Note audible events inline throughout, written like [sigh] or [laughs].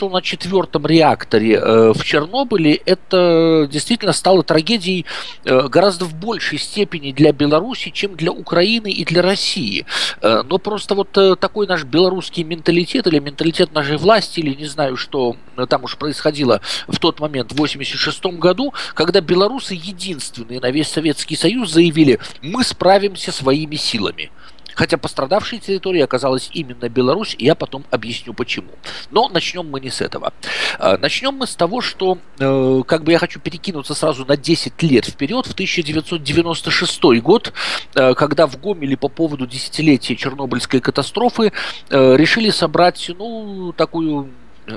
произошло на четвертом реакторе э, в Чернобыле, это действительно стало трагедией э, гораздо в большей степени для Беларуси, чем для Украины и для России. Э, но просто вот э, такой наш белорусский менталитет или менталитет нашей власти, или не знаю, что там уж происходило в тот момент, в 86 году, когда белорусы единственные на весь Советский Союз заявили, мы справимся своими силами. Хотя пострадавшей территорией оказалась именно Беларусь, и я потом объясню почему. Но начнем мы не с этого. А, начнем мы с того, что э, как бы я хочу перекинуться сразу на 10 лет вперед, в 1996 год, э, когда в Гомеле по поводу десятилетия Чернобыльской катастрофы э, решили собрать, ну, такую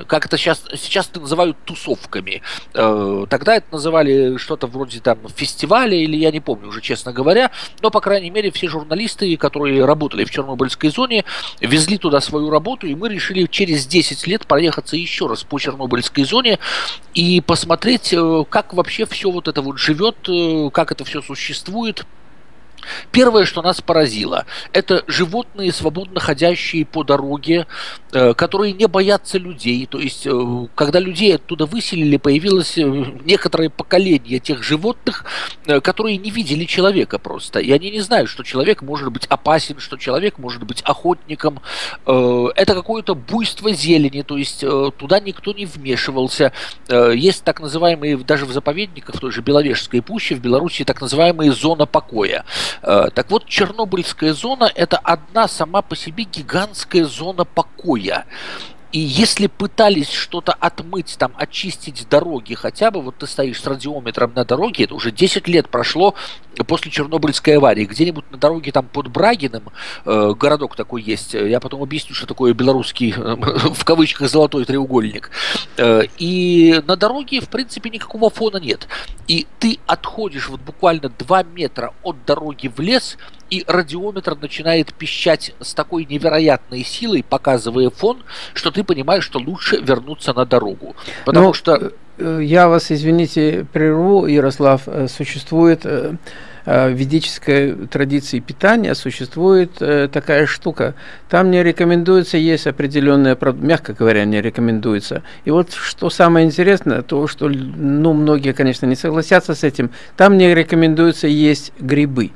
как это сейчас, сейчас это называют тусовками. Э, тогда это называли что-то вроде там фестиваля, или я не помню уже, честно говоря. Но, по крайней мере, все журналисты, которые работали в Чернобыльской зоне, везли туда свою работу, и мы решили через 10 лет проехаться еще раз по Чернобыльской зоне и посмотреть, э, как вообще все вот это вот живет, э, как это все существует. Первое, что нас поразило, это животные, свободно ходящие по дороге, э, которые не боятся людей. То есть, э, когда людей оттуда выселили, появилось э, некоторое поколение тех животных, которые не видели человека просто. И они не знают, что человек может быть опасен, что человек может быть охотником. Это какое-то буйство зелени, то есть туда никто не вмешивался. Есть так называемые, даже в заповедниках, в той же Беловежской пуще, в Беларуси так называемые зона покоя. Э, так вот, Чернобыльская зона – это одна сама по себе гигантская зона покоя. И если пытались что-то отмыть, там, очистить дороги хотя бы, вот ты стоишь с радиометром на дороге, это уже 10 лет прошло после Чернобыльской аварии, где-нибудь на дороге там под Брагиным, э, городок такой есть, я потом объясню, что такое белорусский, э, [laughs] в кавычках, золотой треугольник, э, и на дороге, в принципе, никакого фона нет. И ты отходишь вот буквально 2 метра от дороги в лес, и радиометр начинает пищать с такой невероятной силой, показывая фон, что ты понимаешь, что лучше вернуться на дорогу. Потому ну, что... Э, я вас, извините, прерву, Ярослав. Э, существует э, в ведической традиции питания существует такая штука. Там не рекомендуется есть определенные, мягко говоря, не рекомендуется. И вот что самое интересное, то, что, ну, многие, конечно, не согласятся с этим, там не рекомендуется есть грибы.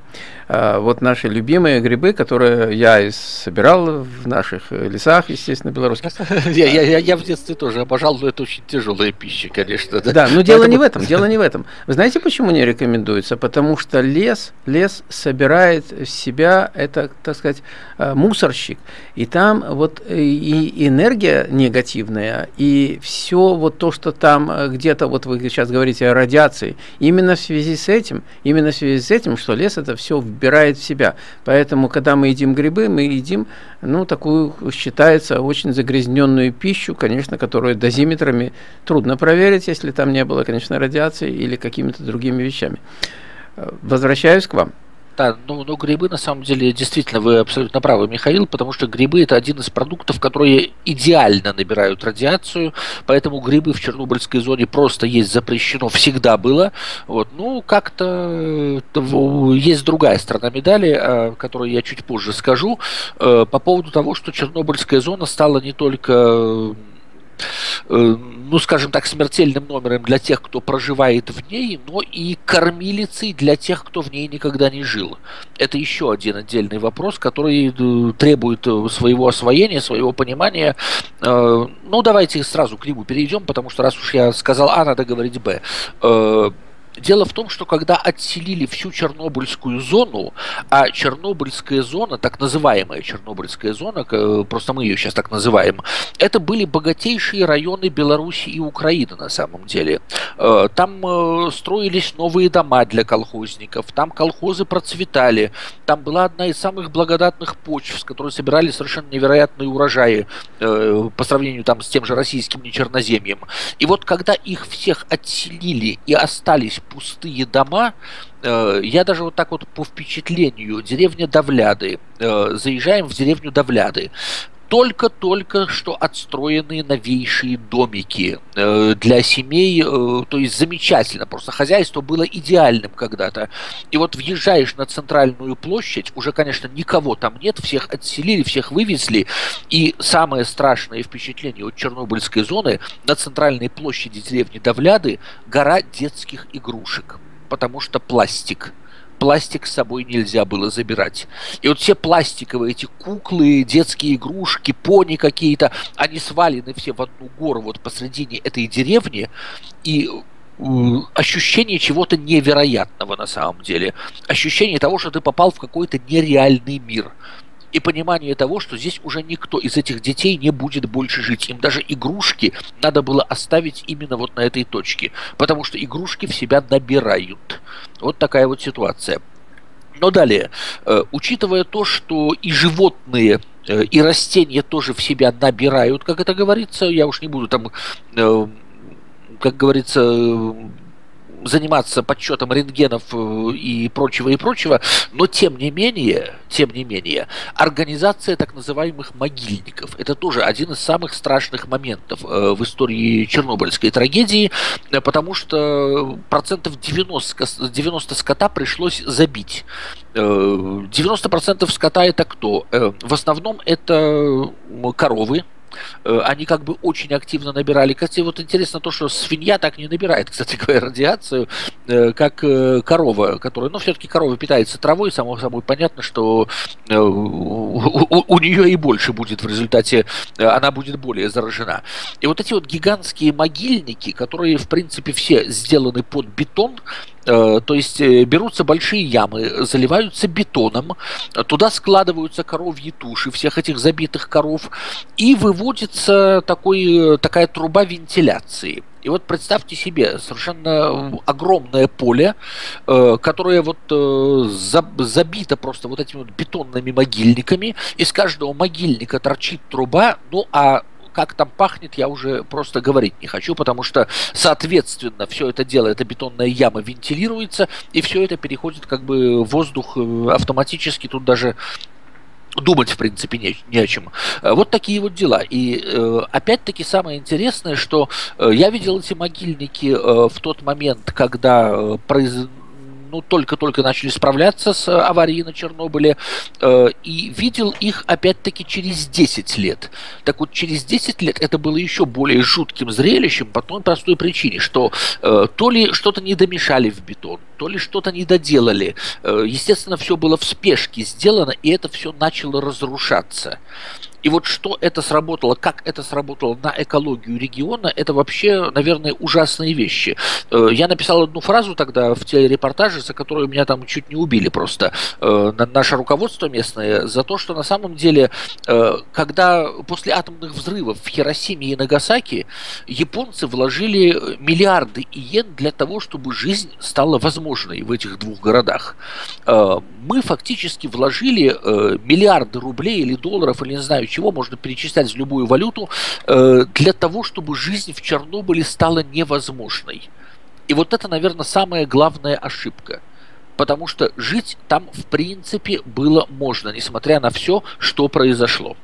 А, вот наши любимые грибы, которые я собирал в наших лесах, естественно, белорусских. [laughs] Я, я, я в детстве тоже обожал, но это очень тяжелая пища, конечно. Да, да но дело не в этом, дело не в этом. Вы знаете, почему не рекомендуется? Потому что лес, лес собирает в себя, это, так сказать, а, мусорщик, и там вот и энергия негативная, и все вот то, что там а, где-то, вот вы сейчас говорите о радиации, именно в связи с этим, именно в связи с этим, что лес это все вбирает в себя. Поэтому, когда мы едим грибы, мы едим, ну, такую, считается, очень загрязненную пищу, конечно, которую дозиметрами трудно проверить, если там не было, конечно, радиации или какими-то другими вещами. Возвращаюсь к вам. Да, ну, ну грибы на самом деле действительно вы абсолютно правы, Михаил, потому что грибы это один из продуктов, которые идеально набирают радиацию, поэтому грибы в Чернобыльской зоне просто есть запрещено, всегда было. Вот, ну как-то э, есть другая сторона медали, о которой я чуть позже скажу, э, по поводу того, что Чернобыльская зона стала не только Э, ну, скажем так, смертельным номером для тех, кто проживает в ней, но и кормилицей для тех, кто в ней никогда не жил. Это еще один отдельный вопрос, который э, требует э, своего освоения, своего понимания. Ну, давайте сразу к нему перейдем, потому что раз уж я сказал А, надо говорить Б Дело в том, что когда отселили всю Чернобыльскую зону, а Чернобыльская зона, так называемая Чернобыльская зона, просто мы ее сейчас так называем, это были богатейшие районы Беларуси и Украины на самом деле. Э, там э, строились новые дома для колхозников, там колхозы процветали, там была одна из самых благодатных почв, с которой собирали совершенно невероятные урожаи э, по сравнению там с тем же российским нечерноземьем. И вот когда их всех отселили и остались пустые дома. Э, я даже вот так вот по впечатлению, деревня Давляды, э, заезжаем в деревню Давляды. Только-только что отстроенные новейшие домики э, для семей, э, то есть замечательно, просто хозяйство было идеальным когда-то. И вот въезжаешь на центральную площадь, уже, конечно, никого там нет, всех отселили, всех вывезли, и самое страшное впечатление от Чернобыльской зоны на центральной площади деревни Давляды гора детских игрушек, потому что пластик – пластик с собой нельзя было забирать. И вот все пластиковые эти куклы, детские игрушки, пони какие-то, они свалены все в одну гору вот посредине этой деревни, и ощущение чего-то невероятного на самом деле. Ощущение того, что ты попал в какой-то нереальный мир и понимание того, что здесь уже никто из этих детей не будет больше жить. Им даже игрушки надо было оставить именно вот на этой точке, потому что игрушки в себя набирают. Вот такая вот ситуация. Но далее, э, учитывая то, что и животные, э, и растения тоже в себя набирают, как это говорится, я уж не буду там, э, как говорится, заниматься подсчетом рентгенов э, и прочего и прочего, но тем не менее, тем не менее, организация так называемых могильников – это тоже один из самых страшных моментов э, в истории Чернобыльской трагедии, э, потому что процентов 90, 90 скота пришлось забить. 90% скота это кто? В основном это коровы, они как бы очень активно набирали. Кстати, вот интересно то, что свинья так не набирает, [laughs] кстати говоря, радиацию, э, как э, корова, которая, ну, все-таки корова питается травой, само собой понятно, что у, у, у нее и больше будет в результате, она будет более заражена. И вот эти вот гигантские могильники, которые, в принципе, все сделаны под бетон, Э, то есть э, берутся большие ямы, заливаются бетоном, туда складываются коровьи туши всех этих забитых коров, и выводится такой, такая труба вентиляции. И вот представьте себе совершенно огромное поле, э, которое вот забито просто вот этими вот бетонными могильниками. Из каждого могильника торчит труба, ну а как там пахнет, я уже просто говорить не хочу, потому что, соответственно, все это дело, эта бетонная яма вентилируется, и все это переходит как бы воздух э, автоматически, тут даже думать, в принципе, не, не о чем. Э, вот такие вот дела. И э, опять-таки самое интересное, что я видел эти могильники в тот момент, когда произ ну, только-только начали справляться с э, аварией на Чернобыле, э, и видел их опять-таки через 10 лет. Так вот, через 10 лет это было еще более жутким зрелищем по той простой причине, что э, то ли что-то не домешали в бетон, то ли что-то не доделали. Естественно, все было в спешке сделано, и это все начало разрушаться. И вот что это сработало, как это сработало на экологию региона, это вообще, наверное, ужасные вещи. Э, я написал одну фразу тогда в телерепортаже, за которую меня там чуть не убили просто э, наше руководство местное, за то, что на самом деле, э, когда после атомных взрывов в Хиросиме и Нагасаки японцы вложили миллиарды иен для того, чтобы жизнь стала возможной в этих двух городах. Мы фактически вложили миллиарды рублей или долларов, или не знаю, чего можно перечислять в любую валюту э, для того, чтобы жизнь в Чернобыле стала невозможной. И вот это, наверное, самая главная ошибка. Потому что жить там, в принципе, было можно, несмотря на все, что произошло.